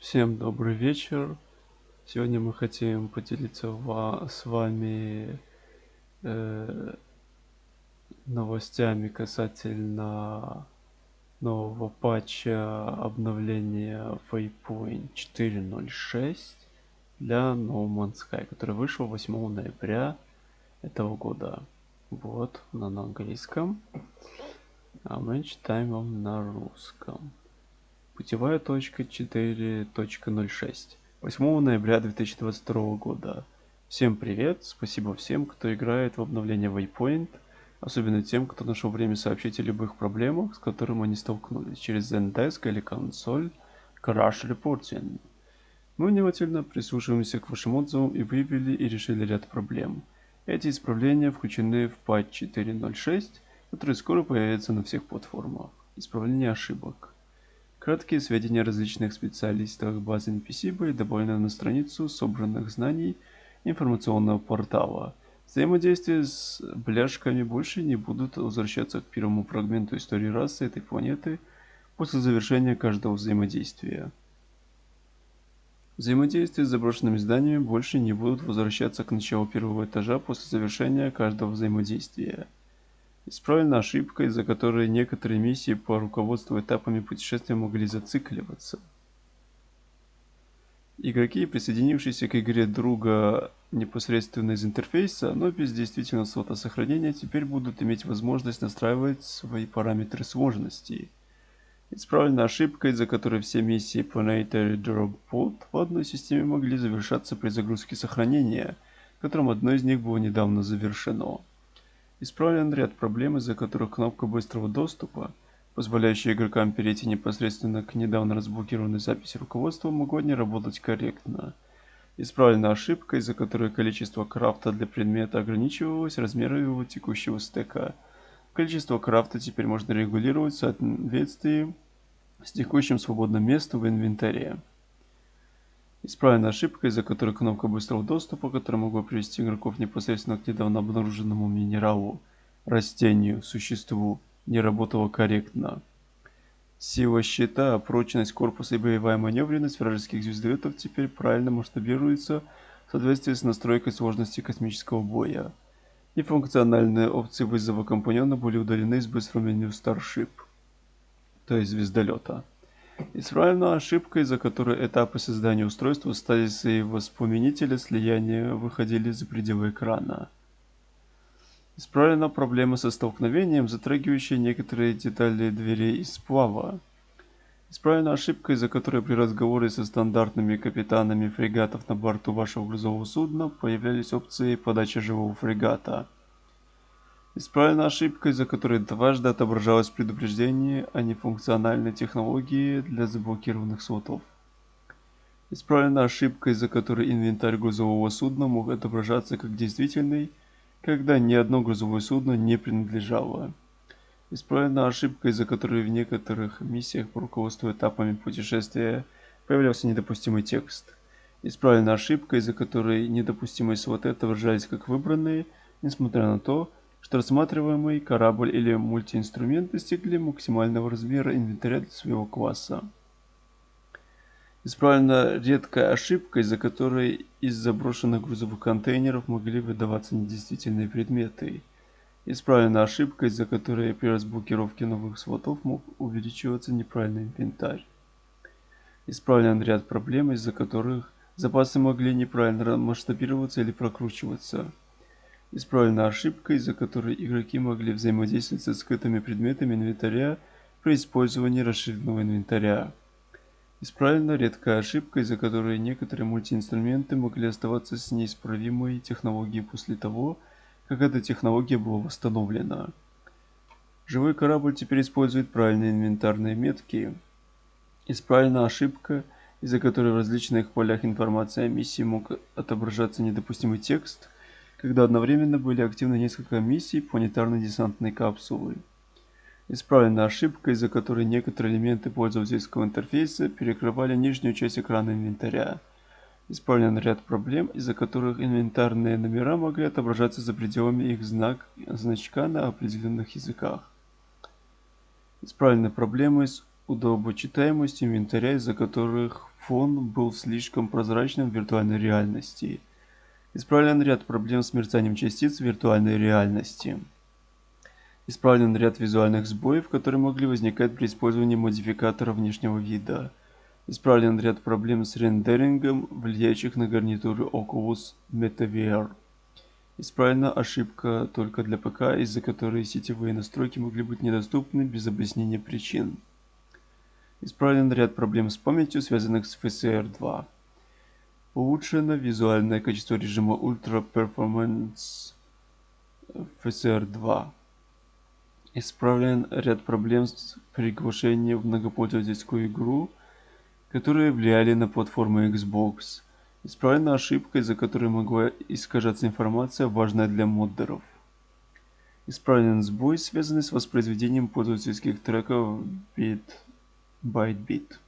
Всем добрый вечер. Сегодня мы хотим поделиться с вами э, новостями касательно нового патча обновления Waypoint 4.06 для No Man's Sky, который вышел 8 ноября этого года. Вот, на английском. А мы читаем вам на русском. Путевая точка 4.06. 8 ноября 2022 года. Всем привет, спасибо всем, кто играет в обновление Waypoint, особенно тем, кто нашел время сообщить о любых проблемах, с которыми они столкнулись через Zendesk или консоль Crash Reporting. Мы внимательно прислушиваемся к вашим отзывам и выявили и решили ряд проблем. Эти исправления включены в патч 4.06, который скоро появится на всех платформах. Исправление ошибок. Краткие сведения о различных специалистах базы NPC были добавлены на страницу собранных знаний информационного портала. Взаимодействия с бляшками больше не будут возвращаться к первому фрагменту истории расы этой планеты после завершения каждого взаимодействия. Взаимодействия с заброшенными зданиями больше не будут возвращаться к началу первого этажа после завершения каждого взаимодействия. Исправлена ошибка, из-за которой некоторые миссии по руководству этапами путешествия могли зацикливаться. Игроки, присоединившиеся к игре друга непосредственно из интерфейса, но без действительного слота сохранения, теперь будут иметь возможность настраивать свои параметры сложности. Исправлена ошибка, из-за которой все миссии Planetary Drop Pod в одной системе могли завершаться при загрузке сохранения, которым одно из них было недавно завершено. Исправлен ряд проблем, из-за которых кнопка быстрого доступа, позволяющая игрокам перейти непосредственно к недавно разблокированной записи руководства, могла не работать корректно. Исправлена ошибка, из-за которой количество крафта для предмета ограничивалось размером его текущего стека. Количество крафта теперь можно регулировать в соответствии с текущим свободным местом в инвентаре. Исправлена ошибка, из-за которой кнопка быстрого доступа, которая могла привести игроков непосредственно к недавно обнаруженному минералу, растению, существу, не работала корректно. Сила щита, прочность корпуса и боевая маневренность вражеских звездолетов теперь правильно масштабируются в соответствии с настройкой сложности космического боя. Нефункциональные опции вызова компаньона были удалены из быстрого меню Starship, то есть звездолета. Исправлена ошибка, из-за которой этапы создания устройства, стазиса и воспламенителя слияния выходили за пределы экрана. Исправлена проблема со столкновением, затрагивающая некоторые детали дверей из сплава. Исправлена ошибка, из-за которой при разговоре со стандартными капитанами фрегатов на борту вашего грузового судна появлялись опции подачи живого фрегата. Исправлена ошибка, из-за которой дважды отображалось предупреждение о нефункциональной технологии для заблокированных слотов. Исправлена ошибка, из-за которой инвентарь грузового судна мог отображаться как действительный, когда ни одно грузовое судно не принадлежало. Исправлена ошибка, из-за которой в некоторых миссиях по руководству этапами путешествия появлялся недопустимый текст. Исправлена ошибка, из-за которой недопустимые слоты отображались как выбранные, несмотря на то, что рассматриваемый корабль или мультиинструмент достигли максимального размера инвентаря для своего класса. Исправлена редкая ошибка, из-за которой из заброшенных грузовых контейнеров могли выдаваться недействительные предметы. Исправлена ошибка, из-за которой при разблокировке новых слотов мог увеличиваться неправильный инвентарь. Исправлен ряд проблем, из-за которых запасы могли неправильно масштабироваться или прокручиваться. Исправлена ошибка, из-за которой игроки могли взаимодействовать со скрытыми предметами инвентаря при использовании расширенного инвентаря. Исправлена редкая ошибка, из-за которой некоторые мультиинструменты могли оставаться с неисправимой технологией после того, как эта технология была восстановлена. Живой корабль теперь использует правильные инвентарные метки. Исправлена ошибка, из-за которой в различных полях информации о миссии мог отображаться недопустимый текст – когда одновременно были активны несколько миссий планетарной десантной капсулы. Исправлена ошибка, из-за которой некоторые элементы пользовательского интерфейса перекрывали нижнюю часть экрана инвентаря. Исправлен ряд проблем, из-за которых инвентарные номера могли отображаться за пределами их знак, значка на определенных языках. Исправлены проблемы с удобочитаемостью инвентаря, из-за которых фон был слишком прозрачным в виртуальной реальности. Исправлен ряд проблем с мерцанием частиц в виртуальной реальности. Исправлен ряд визуальных сбоев, которые могли возникать при использовании модификатора внешнего вида. Исправлен ряд проблем с рендерингом, влияющих на гарнитуры Oculus MetaVR. Исправлена ошибка только для ПК, из-за которой сетевые настройки могли быть недоступны без объяснения причин. Исправлен ряд проблем с памятью, связанных с FSR2. Улучшено визуальное качество режима Ultra Performance FSR2. Исправлен ряд проблем с приглашением в многопользовательскую игру, которые влияли на платформу Xbox. Исправлена ошибка, из-за которой могла искажаться информация, важная для моддеров. Исправлен сбой, связанный с воспроизведением пользовательских треков bit byte bit.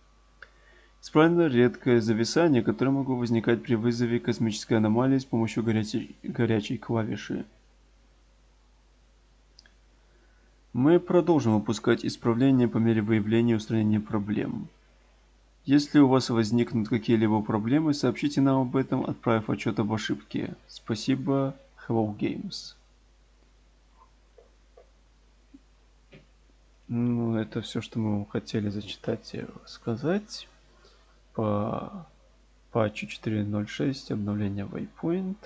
Исправлено редкое зависание, которое могло возникать при вызове космической аномалии с помощью горячей, горячей клавиши. Мы продолжим выпускать исправления по мере выявления и устранения проблем. Если у вас возникнут какие-либо проблемы, сообщите нам об этом, отправив отчет об ошибке. Спасибо, Hello Games. Ну, это все, что мы хотели зачитать и сказать по патчу 4.06 обновления Waypoint.